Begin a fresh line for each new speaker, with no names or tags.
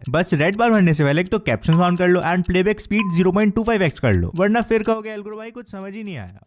है। बस रेड बार भरने से पहले तो कैप्शन ऑन कर लो एंड प्लेबैक स्पीड 0.25x कर लो। वरना फिर कहोगे एल्ग्रो भाई, कुछ समझ ही नहीं आया।